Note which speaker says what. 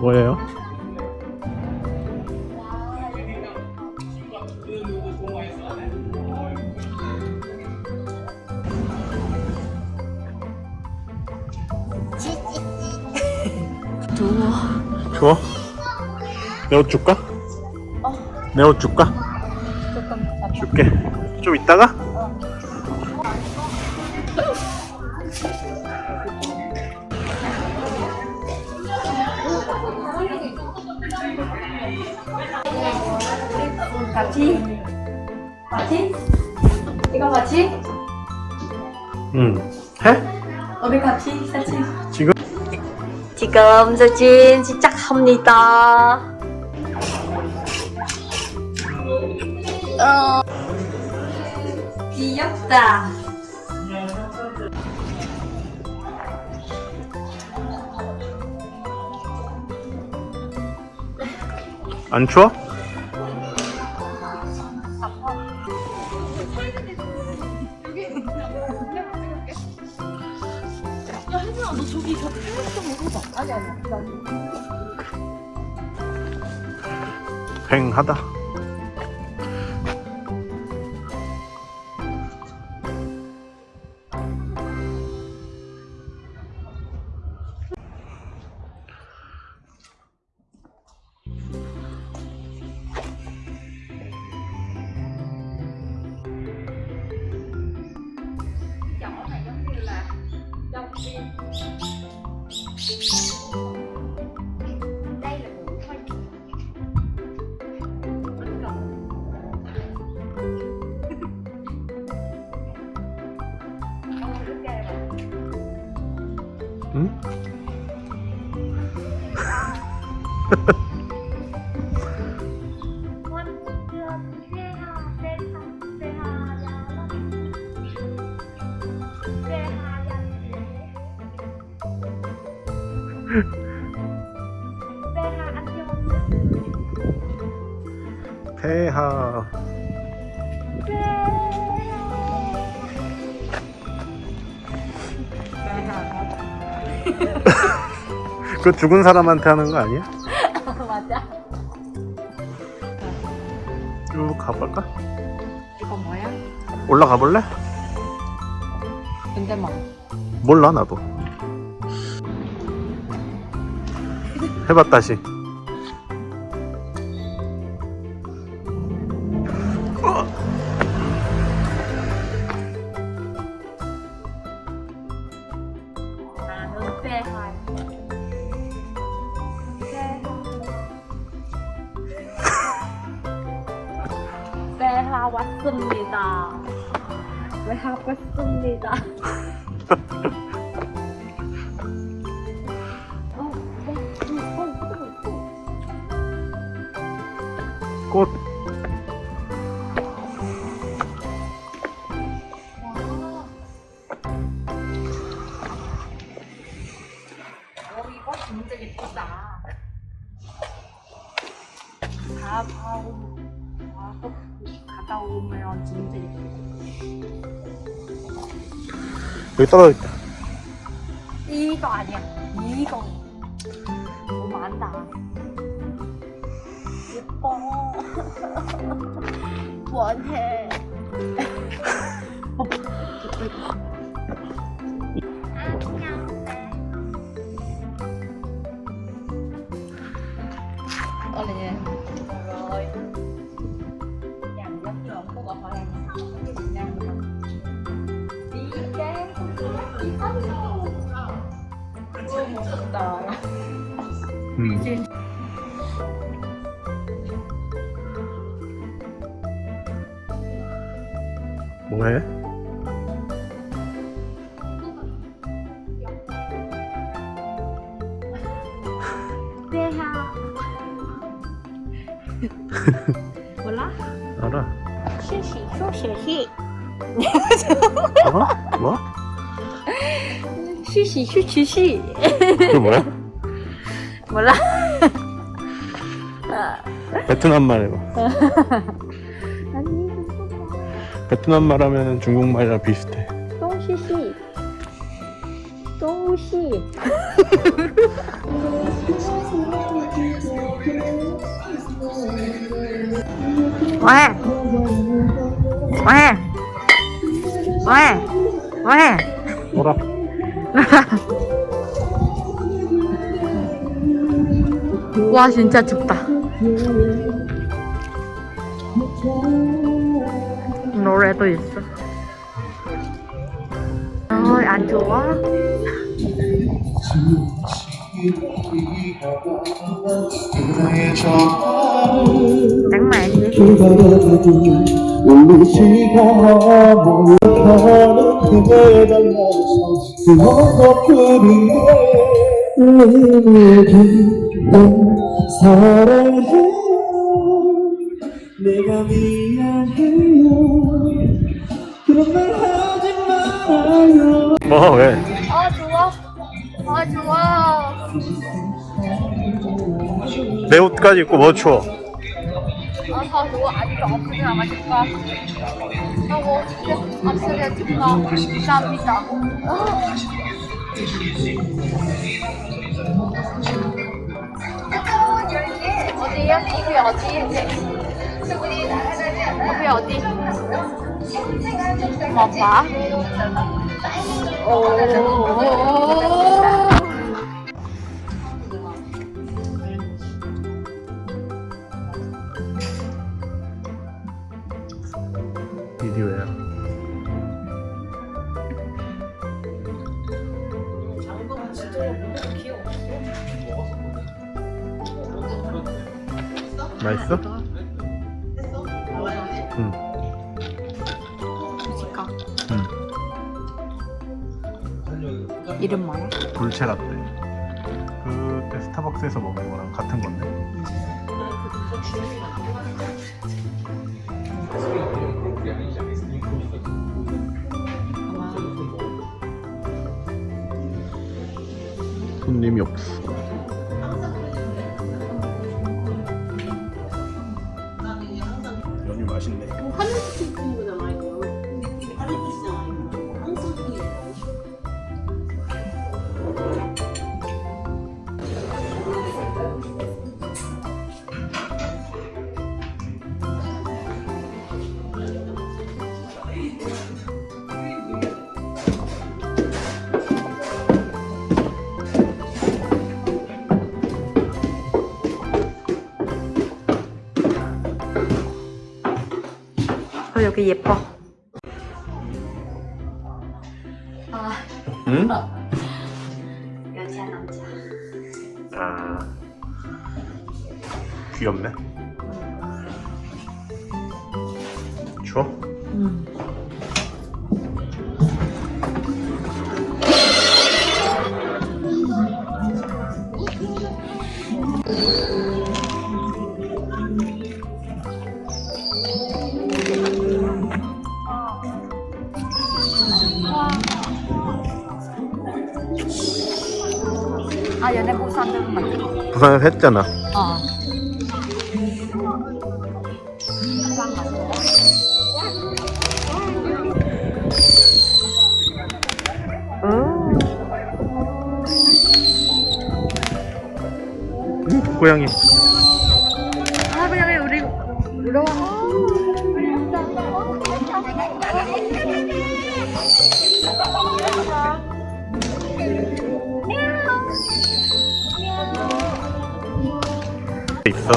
Speaker 1: 뭐예요?
Speaker 2: 더워.
Speaker 1: 추워? 내옷 줄까?
Speaker 2: 어.
Speaker 1: 내옷 줄까?
Speaker 2: 조금
Speaker 1: 줄게. 좀 이따가?
Speaker 2: 같이? 같이? 이거 같이?
Speaker 1: 응. 해?
Speaker 2: 우리 같이 사진.
Speaker 1: 지금?
Speaker 2: 지금 사진 시작합니다. 어, 귀엽다.
Speaker 1: 안 추워?
Speaker 2: 나
Speaker 1: 횡하다. 응?
Speaker 2: 새하. 새하
Speaker 1: 그 죽은 사람한테 하는 거 아니야?
Speaker 2: 맞아
Speaker 1: 쭉 가볼까?
Speaker 2: 이거 뭐야?
Speaker 1: 올라가 볼래?
Speaker 2: 근데 뭐
Speaker 1: 몰라 나도. 해봐 다시.
Speaker 2: 어, 어, 어, 어, 어.
Speaker 1: 꽃.
Speaker 2: 어, 이거 진짜 예쁘다. 다 봐오, 봐, 갔다 오면 진짜 예쁘다.
Speaker 1: 여기 떨어져 있다.
Speaker 2: 이거 아니야. 이거. 너무 많다. 예뻐. 원해.
Speaker 1: 뭐해?
Speaker 2: 몰라?
Speaker 1: 알아.
Speaker 2: 시시 쇼시시
Speaker 1: 어? 뭐?
Speaker 2: 시시 쇼시시
Speaker 1: 그게 뭐야?
Speaker 2: 몰라?
Speaker 1: 베트남 말 해봐. 베트남 말하면 중국말이랑 비슷해
Speaker 2: 똥시시 똥시 와! 와! 와! 와!
Speaker 1: 뭐라?
Speaker 2: 와 진짜 춥다 노래도 있어. 어이 안 좋아?
Speaker 3: 하지? 말아요
Speaker 1: 뭐 왜?
Speaker 2: 아 좋아 아 좋아
Speaker 1: 내 옷까지 입고 뭐 추워?
Speaker 2: 아다 좋아 아직도 없으지 않았을까 하고 없으려니까 감사합니다 어디야? 이게 어디? 이게 어디? 뭐 봐? 오.
Speaker 1: 비디오야. 맛있어?
Speaker 2: 이름 뭐야?
Speaker 1: 돌체 라떼. 그때 스타벅스에서 먹은 거랑 같은 건데. 손님이 없어.
Speaker 2: 여기 예뻐. 아,
Speaker 1: 응?
Speaker 2: 여자 남자.
Speaker 1: 아 귀엽네. 추워?
Speaker 2: 음. 못 산다는 말.
Speaker 1: 부산에서 했잖아.
Speaker 2: 어.
Speaker 1: 응? 고양이.
Speaker 2: 아, 그냥 우리 울어.
Speaker 1: 있어.